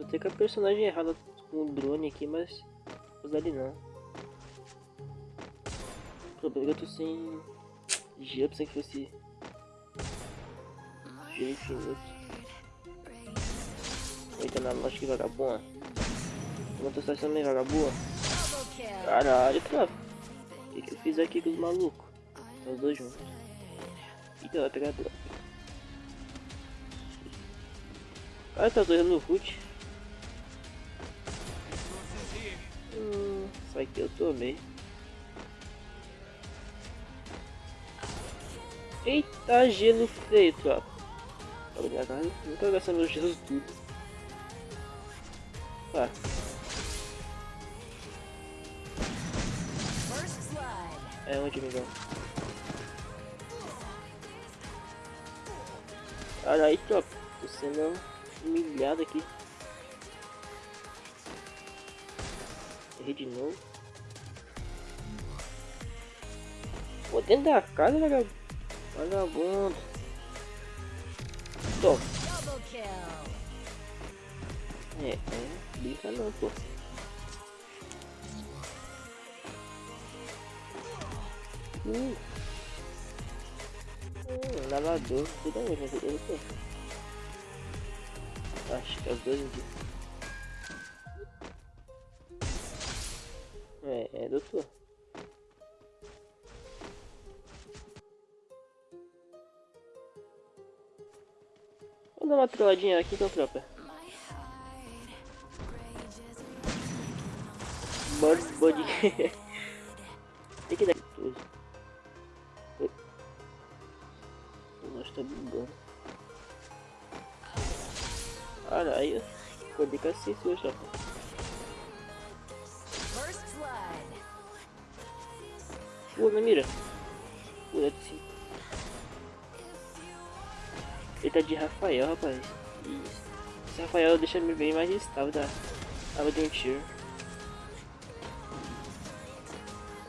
Tô até com a personagem errada com o drone aqui, mas usar ele não. O problema é que eu tô sem gelo, pensei que fosse gelo infinito. Vou entrar na loja que vagabunda. Como eu tô sendo meio vagabunda. Caralho, tropa. O que, que eu fiz aqui com os malucos? Os dois juntos. Então vai pegar droga. Ah, tá dois no root. Isso aqui eu tomei. Eita, gelo feio, tropa. Obrigado, não tô gastando meu gelo tudo. Tá. É onde, amigão? Olha aí, tropa. Tô sendo humilhado aqui. Errei de novo. Pô, dentro da casa, vagabundo. Vagabundo. Toma. É, é. Brinca não, pô. Hum. Hum, lavador. Tudo bem, mas eu não Acho que é os dois aqui. É, é doutor. Dar uma trolladinha aqui então, tropa. Body, body. Tem que dar tudo. Nós tá bugando. Caralho, acordei com assist hoje, rapaz. Pula na mira. Pula de cima. Ele tá de Rafael, rapaz. Isso. Esse Rafael deixa bem mais estável da água de um tiro.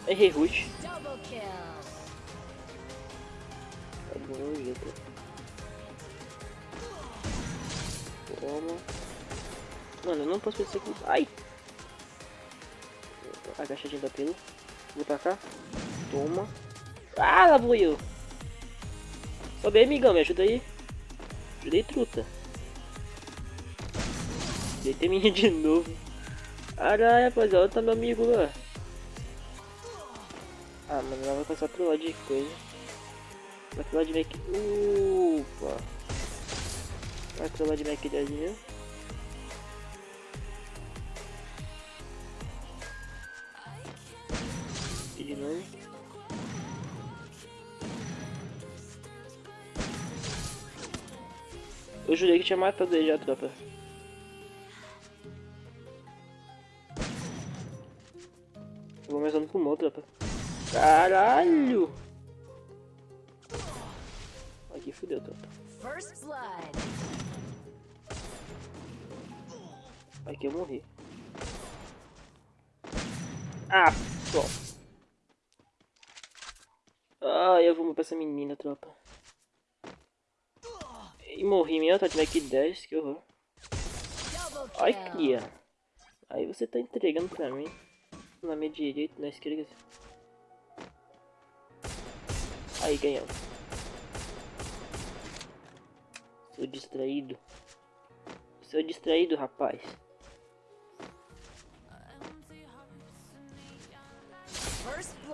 Errei root. Tá bom, gente. Toma. Mano, eu não posso pensar aqui. Ai! Agachadinho da pelo. Vou pra cá. Toma. Ah, lá vou eu. Sobe aí, amigão. Me ajuda aí. Ajudei, truta. Deitei minha de novo. Caralho, rapaziada. Tá meu amigo lá. Ah, mano, ela vai começar a trollar de coisa. Vai trollar de Mac... Upa! Vai trollar de Mac dadinho. E Eu jurei que tinha matado ele já, tropa. Eu vou começando com o tropa. Caralho! Aqui fudeu, Toto. Aqui eu morri. Ah, top. Ah, eu vou pra essa menina, tropa. E morri mesmo, tá aqui 10, que horror. Ai, cria. Aí você tá entregando pra mim na minha direita, na esquerda. Aí ganhamos. Sou distraído. Sou distraído, rapaz.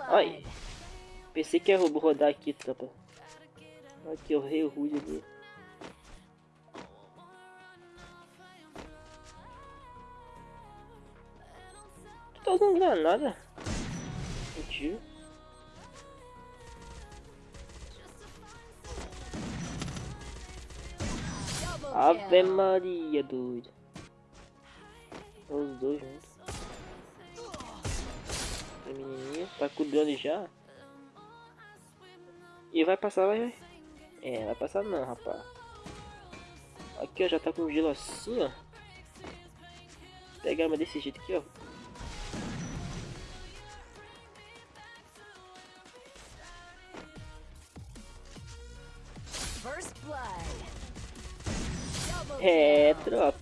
Ai. Pensei que ia rodar aqui, tropa. Aqui, eu rei rude ali. Tá usando granada? Mentira. Ave Maria, doido. Os dois juntos. A menininha tá cuidando já. E vai passar, vai. É, vai passar não, rapaz. Aqui, ó, já tá com gelo assim, ó. Pegar uma desse jeito aqui, ó. É, tropa.